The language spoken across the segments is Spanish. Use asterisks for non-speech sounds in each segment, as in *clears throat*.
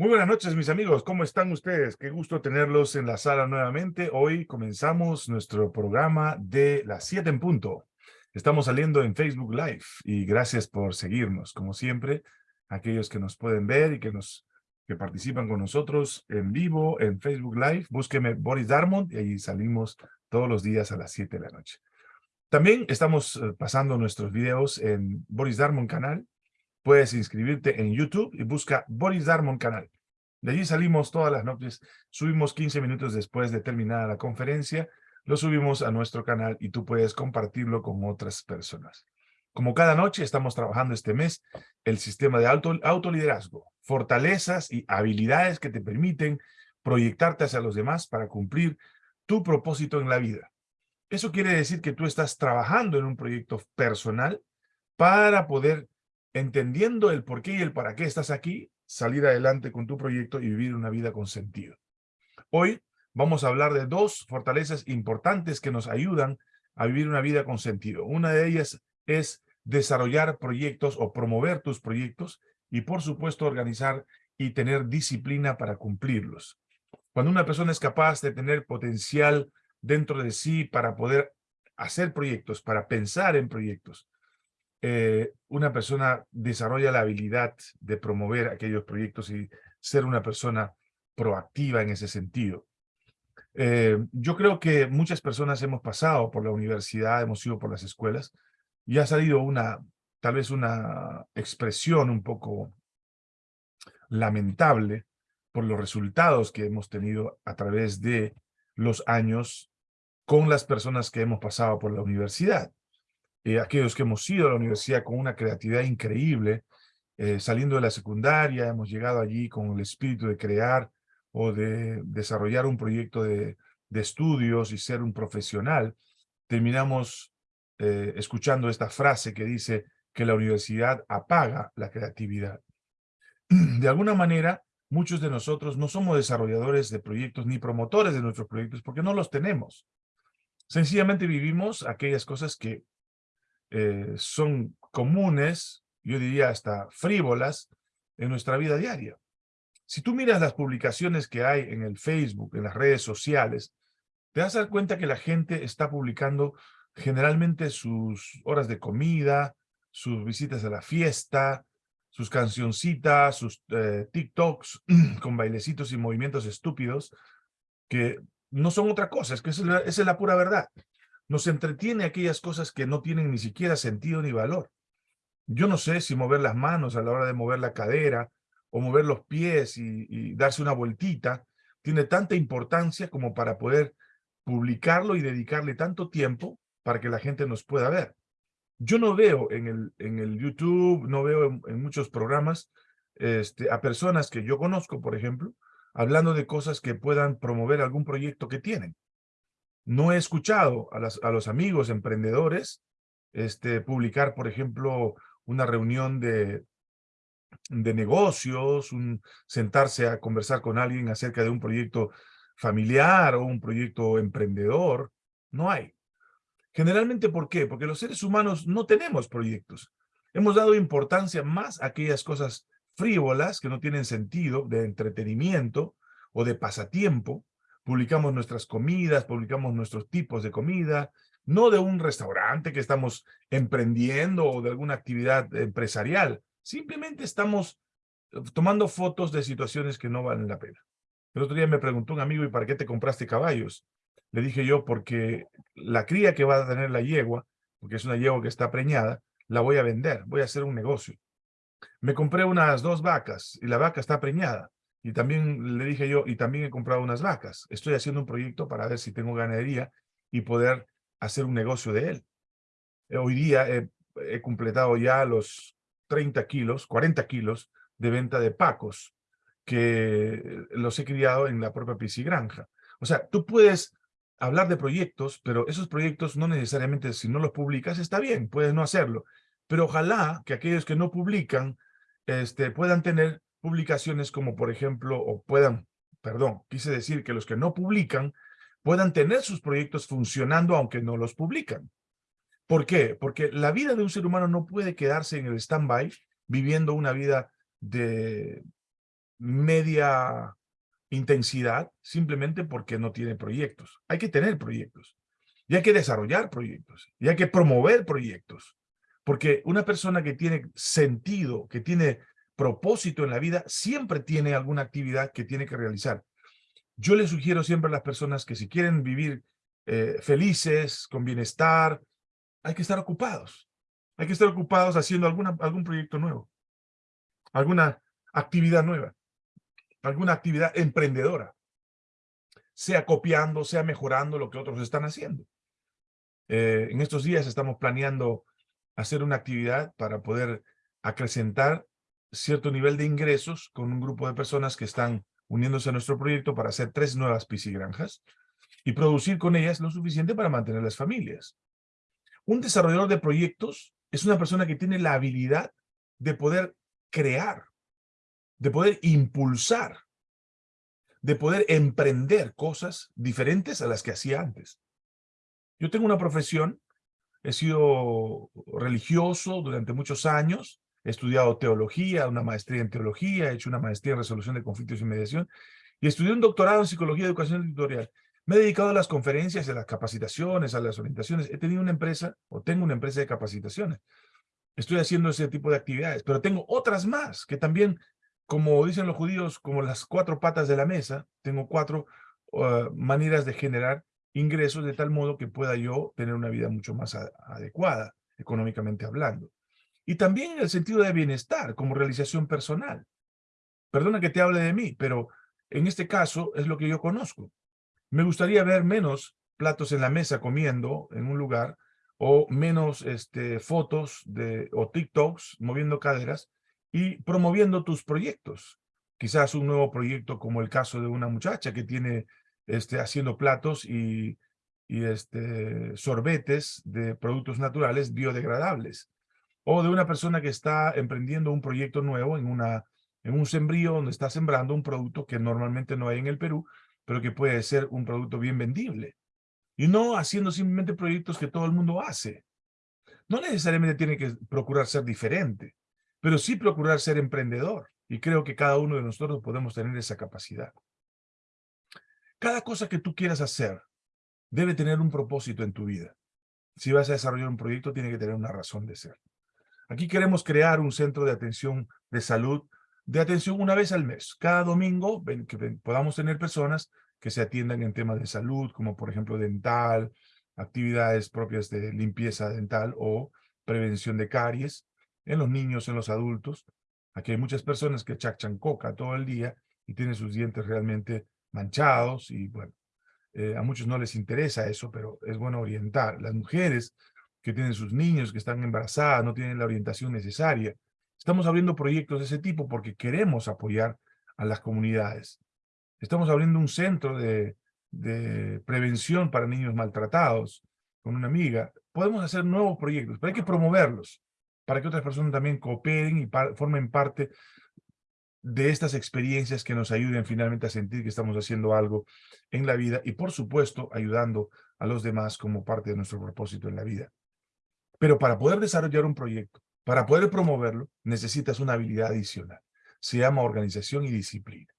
Muy buenas noches, mis amigos. ¿Cómo están ustedes? Qué gusto tenerlos en la sala nuevamente. Hoy comenzamos nuestro programa de las 7 en punto. Estamos saliendo en Facebook Live y gracias por seguirnos. Como siempre, aquellos que nos pueden ver y que nos que participan con nosotros en vivo en Facebook Live, búsqueme Boris Darmond y ahí salimos todos los días a las 7 de la noche. También estamos eh, pasando nuestros videos en Boris Darmond canal puedes inscribirte en YouTube y busca Boris Darmon Canal. De allí salimos todas las noches, subimos 15 minutos después de terminada la conferencia, lo subimos a nuestro canal y tú puedes compartirlo con otras personas. Como cada noche estamos trabajando este mes el sistema de auto, autoliderazgo, fortalezas y habilidades que te permiten proyectarte hacia los demás para cumplir tu propósito en la vida. Eso quiere decir que tú estás trabajando en un proyecto personal para poder entendiendo el por qué y el para qué estás aquí, salir adelante con tu proyecto y vivir una vida con sentido. Hoy vamos a hablar de dos fortalezas importantes que nos ayudan a vivir una vida con sentido. Una de ellas es desarrollar proyectos o promover tus proyectos y, por supuesto, organizar y tener disciplina para cumplirlos. Cuando una persona es capaz de tener potencial dentro de sí para poder hacer proyectos, para pensar en proyectos, eh, una persona desarrolla la habilidad de promover aquellos proyectos y ser una persona proactiva en ese sentido. Eh, yo creo que muchas personas hemos pasado por la universidad, hemos ido por las escuelas y ha salido una, tal vez una expresión un poco lamentable por los resultados que hemos tenido a través de los años con las personas que hemos pasado por la universidad. Eh, aquellos que hemos ido a la universidad con una creatividad increíble, eh, saliendo de la secundaria, hemos llegado allí con el espíritu de crear o de desarrollar un proyecto de, estudios y ser un profesional, terminamos eh, escuchando esta frase que dice que la universidad apaga la creatividad. *clears throat* De alguna manera, muchos de nosotros no somos desarrolladores de proyectos ni promotores de nuestros proyectos porque no los tenemos. Sencillamente vivimos aquellas cosas que eh, son comunes, yo diría hasta frívolas, en nuestra vida diaria. Si tú miras las publicaciones que hay en el Facebook, en las redes sociales, te das a dar cuenta que la gente está publicando generalmente sus horas de comida, sus visitas a la fiesta, sus cancioncitas, sus eh, TikToks *clears throat* con bailecitos y movimientos estúpidos, que no son otra cosa, es que esa es la pura verdad. Nos entretiene aquellas cosas que no tienen ni siquiera sentido ni valor. Yo no sé si mover las manos a la hora de mover la cadera o mover los pies y, darse una vueltita tiene tanta importancia como para poder publicarlo y dedicarle tanto tiempo para que la gente nos pueda ver. Yo no veo en el, en el YouTube, no veo en, muchos programas este, a personas que yo conozco, por ejemplo, hablando de cosas que puedan promover algún proyecto que tienen. No he escuchado a, los amigos emprendedores este, publicar, por ejemplo, una reunión de, negocios, sentarse a conversar con alguien acerca de un proyecto familiar o un proyecto emprendedor. No hay. Generalmente, ¿por qué? Porque los seres humanos no tenemos proyectos. Hemos dado importancia más a aquellas cosas frívolas que no tienen sentido, de entretenimiento o de pasatiempo, publicamos nuestras comidas, publicamos nuestros tipos de comida, no de un restaurante que estamos emprendiendo o de alguna actividad empresarial. Simplemente estamos eh, tomando fotos de situaciones que no valen la pena. El otro día me preguntó un amigo, ¿y para qué te compraste caballos? Le dije yo, porque la cría que va a tener la yegua, porque es una yegua que está preñada, la voy a vender, voy a hacer un negocio. Me compré unas dos vacas y la vaca está preñada. Y también le dije yo, y también he comprado unas vacas. Estoy haciendo un proyecto para ver si tengo ganadería y poder hacer un negocio de él. Eh, hoy día he, completado ya los 30 kilos, 40 kilos de venta de pacos que los he criado en la propia piscigranja. O sea, tú puedes hablar de proyectos, pero esos proyectos no necesariamente, si no los publicas, está bien, puedes no hacerlo. Pero ojalá que aquellos que no publican este, puedan tener publicaciones como por ejemplo, o puedan, perdón, quise decir que los que no publican puedan tener sus proyectos funcionando aunque no los publican. ¿Por qué? Porque la vida de un ser humano no puede quedarse en el stand-by viviendo una vida de, media intensidad simplemente porque no tiene proyectos. Hay que tener proyectos. Y hay que desarrollar proyectos. Y hay que promover proyectos. Porque una persona que tiene sentido, que tiene propósito en la vida, siempre tiene alguna actividad que tiene que realizar. Yo le sugiero siempre a las personas que si quieren vivir eh, felices, con bienestar, hay que estar ocupados. Hay que estar ocupados haciendo alguna, algún proyecto nuevo, alguna actividad nueva, alguna actividad emprendedora, sea copiando, sea mejorando lo que otros están haciendo. Eh, en estos días estamos planeando hacer una actividad para poder acrecentar cierto nivel de ingresos con un grupo de personas que están uniéndose a nuestro proyecto para hacer tres nuevas piscigranjas y producir con ellas lo suficiente para mantener las familias. Un desarrollador de proyectos es una persona que tiene la habilidad de poder crear, de poder impulsar, de poder emprender cosas diferentes a las que hacía antes. Yo tengo una profesión, he sido religioso durante muchos años, he estudiado teología, una maestría en teología, he hecho una maestría en resolución de conflictos y mediación, y estudié un doctorado en psicología y educación editorial. Me he dedicado a las conferencias, a las capacitaciones, a las orientaciones. He tenido una empresa, o tengo una empresa de capacitaciones. Estoy haciendo ese tipo de actividades, pero tengo otras más que también, como dicen los judíos, como las cuatro patas de la mesa, tengo cuatro uh, maneras de generar ingresos de tal modo que pueda yo tener una vida mucho más adecuada, económicamente hablando. Y también en el sentido de bienestar, como realización personal. Perdona que te hable de mí, pero en este caso es lo que yo conozco. Me gustaría ver menos platos en la mesa comiendo en un lugar o menos este, fotos de, o TikToks moviendo caderas y promoviendo tus proyectos. Quizás un nuevo proyecto como el caso de una muchacha que tiene este, haciendo platos y, y este, sorbetes de productos naturales biodegradables. O de una persona que está emprendiendo un proyecto nuevo en, una, en un sembrío donde está sembrando un producto que normalmente no hay en el Perú, pero que puede ser un producto bien vendible. Y no haciendo simplemente proyectos que todo el mundo hace. No necesariamente tiene que procurar ser diferente, pero sí procurar ser emprendedor. Y creo que cada uno de nosotros podemos tener esa capacidad. Cada cosa que tú quieras hacer debe tener un propósito en tu vida. Si vas a desarrollar un proyecto, tiene que tener una razón de ser. Aquí queremos crear un centro de atención de salud de atención una vez al mes. Cada domingo que podamos tener personas que se atiendan en temas de salud, como por ejemplo dental, actividades propias de limpieza dental o prevención de caries en los niños, en los adultos. Aquí hay muchas personas que chachan coca todo el día y tienen sus dientes realmente manchados y bueno, eh, a muchos no les interesa eso, pero es bueno orientar. Las mujeres que tienen sus niños, que están embarazadas, no tienen la orientación necesaria, Estamos abriendo proyectos de ese tipo porque queremos apoyar a las comunidades. Estamos abriendo un centro de, prevención para niños maltratados con una amiga. Podemos hacer nuevos proyectos, pero hay que promoverlos para que otras personas también cooperen y formen parte de estas experiencias que nos ayuden finalmente a sentir que estamos haciendo algo en la vida y, por supuesto, ayudando a los demás como parte de nuestro propósito en la vida. Pero para poder desarrollar un proyecto, para poder promoverlo, necesitas una habilidad adicional. Se llama organización y disciplina.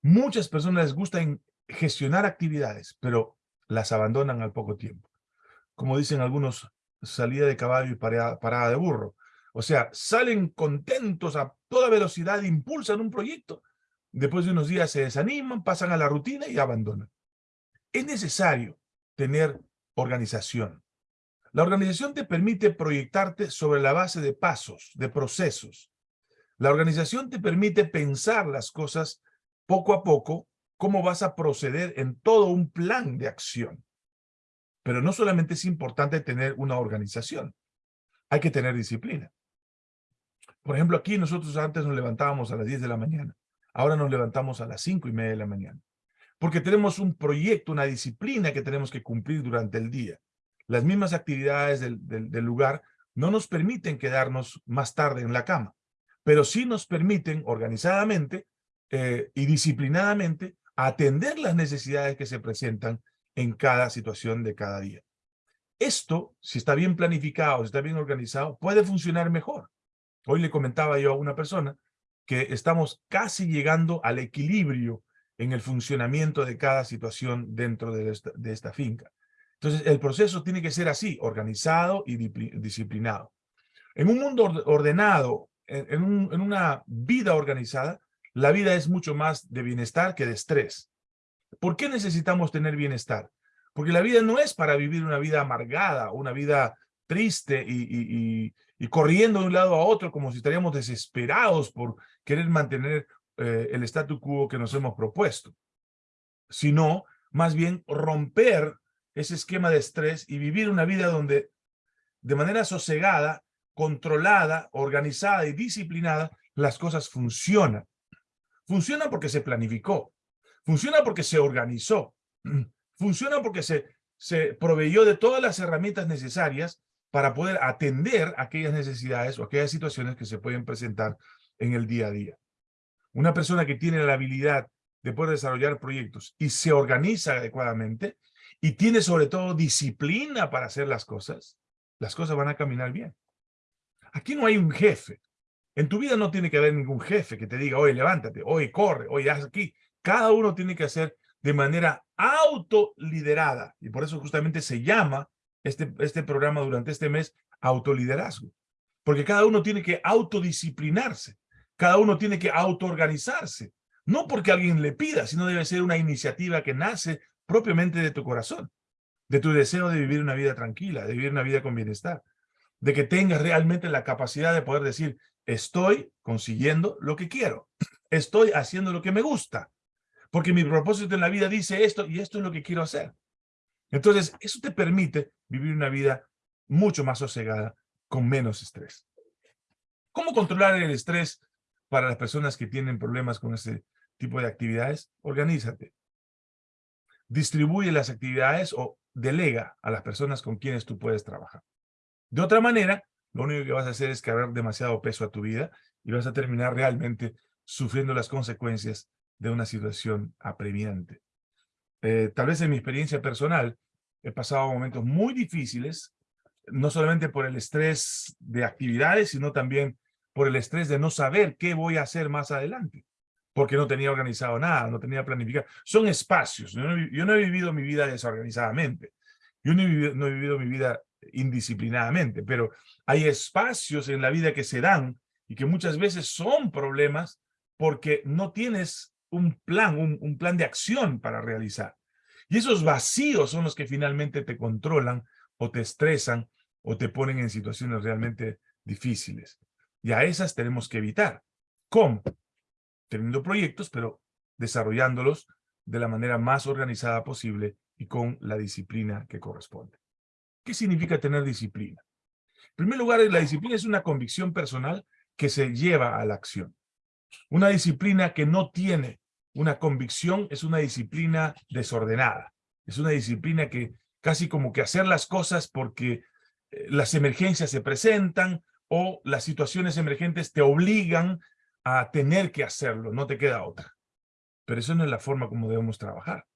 Muchas personas les gusta gestionar actividades, pero las abandonan al poco tiempo. Como dicen algunos, salida de caballo y parada, de burro. O sea, salen contentos a toda velocidad, impulsan un proyecto, después de unos días se desaniman, pasan a la rutina y abandonan. Es necesario tener organización. La organización te permite proyectarte sobre la base de pasos, de procesos. La organización te permite pensar las cosas poco a poco, cómo vas a proceder en todo un plan de acción. Pero no solamente es importante tener una organización, hay que tener disciplina. Por ejemplo, aquí nosotros antes nos levantábamos a las 10 de la mañana. Ahora nos levantamos a las 5 y media de la mañana. Porque tenemos un proyecto, una disciplina que tenemos que cumplir durante el día las mismas actividades del, lugar no nos permiten quedarnos más tarde en la cama, pero sí nos permiten organizadamente eh, y disciplinadamente atender las necesidades que se presentan en cada situación de cada día. Esto, si está bien planificado, si está bien organizado, puede funcionar mejor. Hoy le comentaba yo a una persona que estamos casi llegando al equilibrio en el funcionamiento de cada situación dentro de esta, de esta finca. Entonces, el proceso tiene que ser así, organizado y disciplinado. En un mundo ordenado, en, una vida organizada, la vida es mucho más de bienestar que de estrés. ¿Por qué necesitamos tener bienestar? Porque la vida no es para vivir una vida amargada, una vida triste y, corriendo de un lado a otro como si estaríamos desesperados por querer mantener eh, el statu quo que nos hemos propuesto. Sino, más bien, romper ese esquema de estrés y vivir una vida donde de manera sosegada controlada, organizada y disciplinada, las cosas funcionan. Funcionan porque se planificó. Funciona porque se organizó. *clears throat* Funciona porque se, se proveyó de todas las herramientas necesarias para poder atender aquellas necesidades o aquellas situaciones que se pueden presentar en el día a día. Una persona que tiene la habilidad de poder desarrollar proyectos y se organiza adecuadamente y tiene sobre todo disciplina para hacer las cosas, las cosas van a caminar bien. Aquí no hay un jefe. En tu vida no tiene que haber ningún jefe que te diga, oye, levántate, oye, corre, oye, haz aquí. Cada uno tiene que hacer de manera autoliderada. Y por eso justamente se llama este, este programa durante este mes autoliderazgo. Porque cada uno tiene que autodisciplinarse. Cada uno tiene que autoorganizarse. No porque alguien le pida, sino debe ser una iniciativa que nace propiamente de tu corazón, de tu deseo de vivir una vida tranquila, de vivir una vida con bienestar de que tengas realmente la capacidad de poder decir, estoy consiguiendo lo que quiero, estoy haciendo lo que me gusta, porque mi propósito en la vida dice esto y esto es lo que quiero hacer. Entonces, eso te permite vivir una vida mucho más sosegada, con menos estrés. ¿Cómo controlar el estrés para las personas que tienen problemas con ese tipo de actividades? Organízate. Distribuye las actividades o delega a las personas con quienes tú puedes trabajar. De otra manera, lo único que vas a hacer es cargar demasiado peso a tu vida y vas a terminar realmente sufriendo las consecuencias de una situación apremiante. Eh, tal vez en mi experiencia personal he pasado momentos muy difíciles, no solamente por el estrés de actividades, sino también por el estrés de no saber qué voy a hacer más adelante, porque no tenía organizado nada, no tenía planificado. Son espacios. Yo no, he vivido mi vida desorganizadamente. Yo no he vivido mi vida indisciplinadamente, pero hay espacios en la vida que se dan y que muchas veces son problemas porque no tienes un plan, un, plan de acción para realizar. Y esos vacíos son los que finalmente te controlan o te estresan o te ponen en situaciones realmente difíciles. Y a esas tenemos que evitar. ¿Cómo? Teniendo proyectos, pero desarrollándolos de la manera más organizada posible y con la disciplina que corresponde. ¿Qué significa tener disciplina? En primer lugar, la disciplina es una convicción personal que se lleva a la acción. Una disciplina que no tiene una convicción es una disciplina desordenada. Es una disciplina que casi como que hacer las cosas porque eh, las emergencias se presentan o las situaciones emergentes te obligan a tener que hacerlo, no te queda otra. Pero eso no es la forma como debemos trabajar.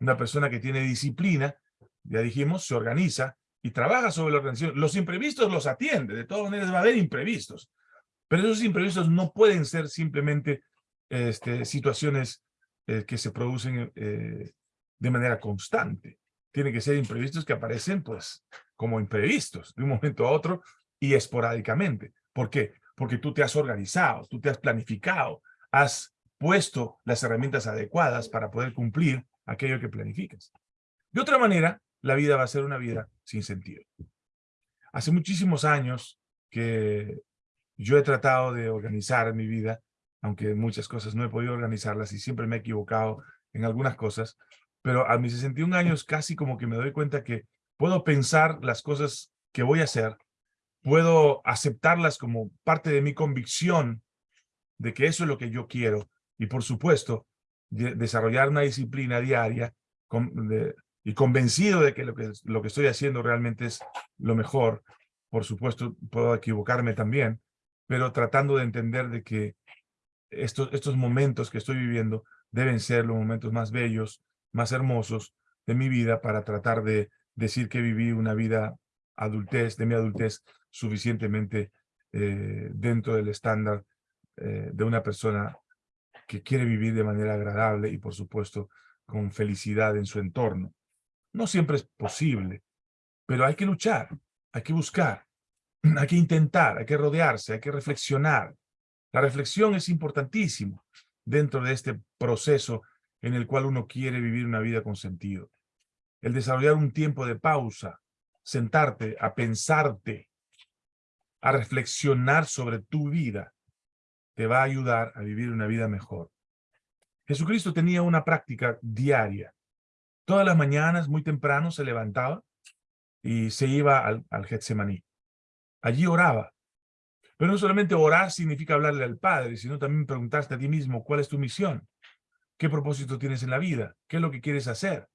Una persona que tiene disciplina ya dijimos, se organiza y trabaja sobre la organización. Los imprevistos los atiende, de todas maneras va a haber imprevistos. Pero esos imprevistos no pueden ser simplemente este, situaciones eh, que se producen eh, de manera constante. Tienen que ser imprevistos que aparecen pues como imprevistos de un momento a otro y esporádicamente. ¿Por qué? Porque tú te has organizado, tú te has planificado, has puesto las herramientas adecuadas para poder cumplir aquello que planificas. De otra manera, la vida va a ser una vida sin sentido. Hace muchísimos años que yo he tratado de organizar mi vida, aunque muchas cosas no he podido organizarlas y siempre me he equivocado en algunas cosas, pero a mis 61 años casi como que me doy cuenta que puedo pensar las cosas que voy a hacer, puedo aceptarlas como parte de mi convicción de que eso es lo que yo quiero y por supuesto desarrollar una disciplina diaria de, y convencido de que lo, que lo que estoy haciendo realmente es lo mejor. Por supuesto, puedo equivocarme también, pero tratando de entender de que estos, estos momentos que estoy viviendo deben ser los momentos más bellos, más hermosos de mi vida para tratar de decir que viví una vida adultez, de mi adultez, suficientemente eh, dentro del estándar eh, de una persona que quiere vivir de manera agradable y, por supuesto, con felicidad en su entorno. No siempre es posible, pero hay que luchar, hay que buscar, *clears throat* hay que intentar, hay que rodearse, hay que reflexionar. La reflexión es importantísimo dentro de este proceso en el cual uno quiere vivir una vida con sentido. El desarrollar un tiempo de pausa, sentarte a pensarte, a reflexionar sobre tu vida, te va a ayudar a vivir una vida mejor. Jesucristo tenía una práctica diaria. Todas las mañanas, muy temprano, se levantaba y se iba al, al Getsemaní. Allí oraba. Pero no solamente orar significa hablarle al Padre, sino también preguntarte a ti mismo cuál es tu misión, qué propósito tienes en la vida, qué es lo que quieres hacer.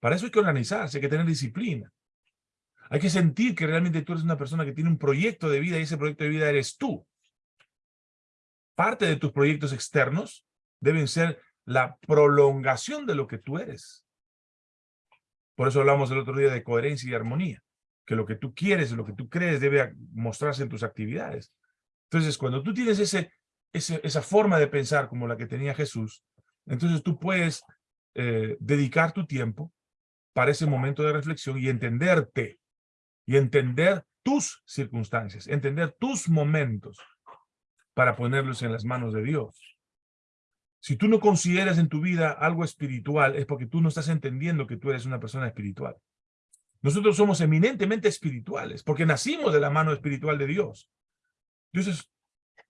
Para eso hay que organizarse, hay que tener disciplina. Hay que sentir que realmente tú eres una persona que tiene un proyecto de vida y ese proyecto de vida eres tú. Parte de tus proyectos externos deben ser la prolongación de lo que tú eres. Por eso hablamos el otro día de coherencia y armonía, que lo que tú quieres, lo que tú crees debe mostrarse en tus actividades. Entonces, cuando tú tienes ese, esa forma de pensar como la que tenía Jesús, entonces tú puedes eh, dedicar tu tiempo para ese momento de reflexión y entenderte, y entender tus circunstancias, entender tus momentos para ponerlos en las manos de Dios. Si tú no consideras en tu vida algo espiritual, es porque tú no estás entendiendo que tú eres una persona espiritual. Nosotros somos eminentemente espirituales, porque nacimos de la mano espiritual de Dios. Dios es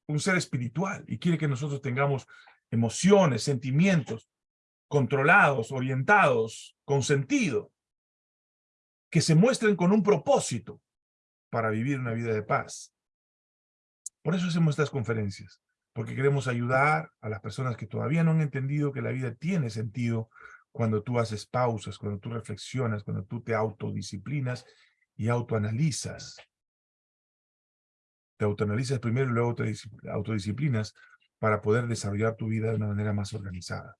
un ser espiritual y quiere que nosotros tengamos emociones, sentimientos controlados, orientados, con sentido, que se muestren con un propósito para vivir una vida de paz. Por eso hacemos estas conferencias, porque queremos ayudar a las personas que todavía no han entendido que la vida tiene sentido cuando tú haces pausas, cuando tú reflexionas, cuando tú te autodisciplinas y autoanalizas. Te autoanalizas primero y luego te autodisciplinas para poder desarrollar tu vida de una manera más organizada.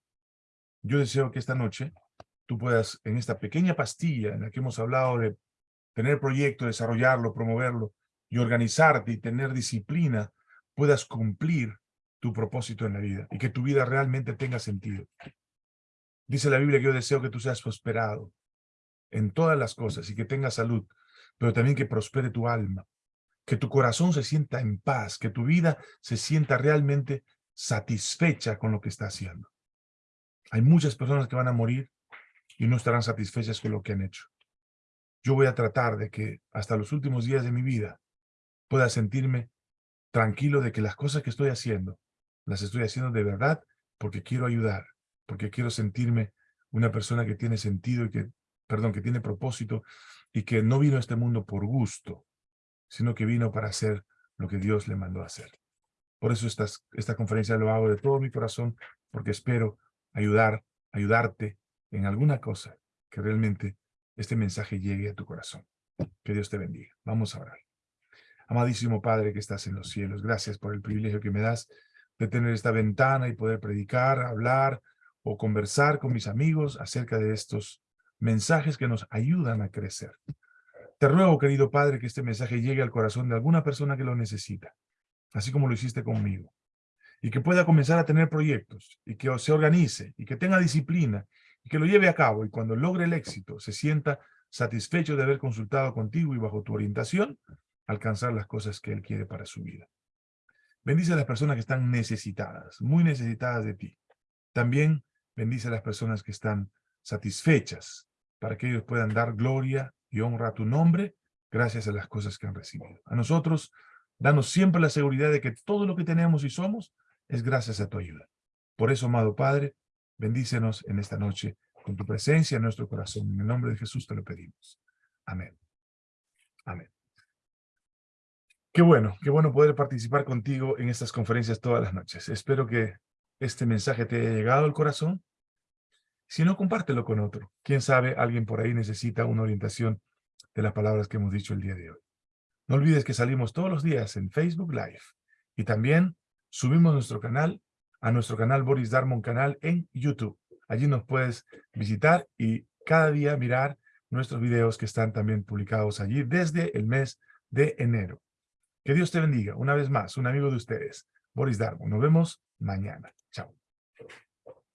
Yo deseo que esta noche tú puedas, en esta pequeña pastilla en la que hemos hablado de tener proyecto, desarrollarlo, promoverlo y organizarte y tener disciplina, puedas cumplir tu propósito en la vida y que tu vida realmente tenga sentido. Dice la Biblia que yo deseo que tú seas prosperado en todas las cosas y que tengas salud, pero también que prospere tu alma, que tu corazón se sienta en paz, que tu vida se sienta realmente satisfecha con lo que está haciendo. Hay muchas personas que van a morir y no estarán satisfechas con lo que han hecho. Yo voy a tratar de que hasta los últimos días de mi vida pueda sentirme tranquilo de que las cosas que estoy haciendo las estoy haciendo de verdad porque quiero ayudar, porque quiero sentirme una persona que tiene sentido y que, perdón, que tiene propósito y que no vino a este mundo por gusto, sino que vino para hacer lo que Dios le mandó a hacer. Por eso esta conferencia lo hago de todo mi corazón, porque espero ayudar, ayudarte en alguna cosa que realmente este mensaje llegue a tu corazón. Que Dios te bendiga. Vamos a orar. Amadísimo Padre que estás en los cielos, gracias por el privilegio que me das de tener esta ventana y poder predicar, hablar o conversar con mis amigos acerca de estos mensajes que nos ayudan a crecer. Te ruego, querido Padre, que este mensaje llegue al corazón de alguna persona que lo necesita, así como lo hiciste conmigo, y que pueda comenzar a tener proyectos, y que se organice, y que tenga disciplina, que lo lleve a cabo, y cuando logre el éxito, se sienta satisfecho de haber consultado contigo y bajo tu orientación, alcanzar las cosas que Él quiere para su vida. Bendice a las personas que están necesitadas, muy necesitadas de ti. También bendice a las personas que están satisfechas, para que ellos puedan dar gloria y honra a tu nombre, gracias a las cosas que han recibido. A nosotros, danos siempre la seguridad de que todo lo que tenemos y somos es gracias a tu ayuda. Por eso, amado Padre, bendícenos en esta noche con tu presencia en nuestro corazón. En el nombre de Jesús te lo pedimos. Amén. Amén. Qué bueno, qué bueno poder participar contigo en estas conferencias todas las noches. Espero que este mensaje te haya llegado al corazón. Si no, compártelo con otro. Quién sabe, alguien por ahí necesita una orientación de las palabras que hemos dicho el día de hoy. No olvides que salimos todos los días en Facebook Live. Y también subimos nuestro canal, a nuestro canal Boris Darmon Canal en YouTube. Allí nos puedes visitar y cada día mirar nuestros videos que están también publicados allí desde el mes de enero. Que Dios te bendiga. Una vez más, un amigo de ustedes, Boris Darmo. Nos vemos mañana. Chao.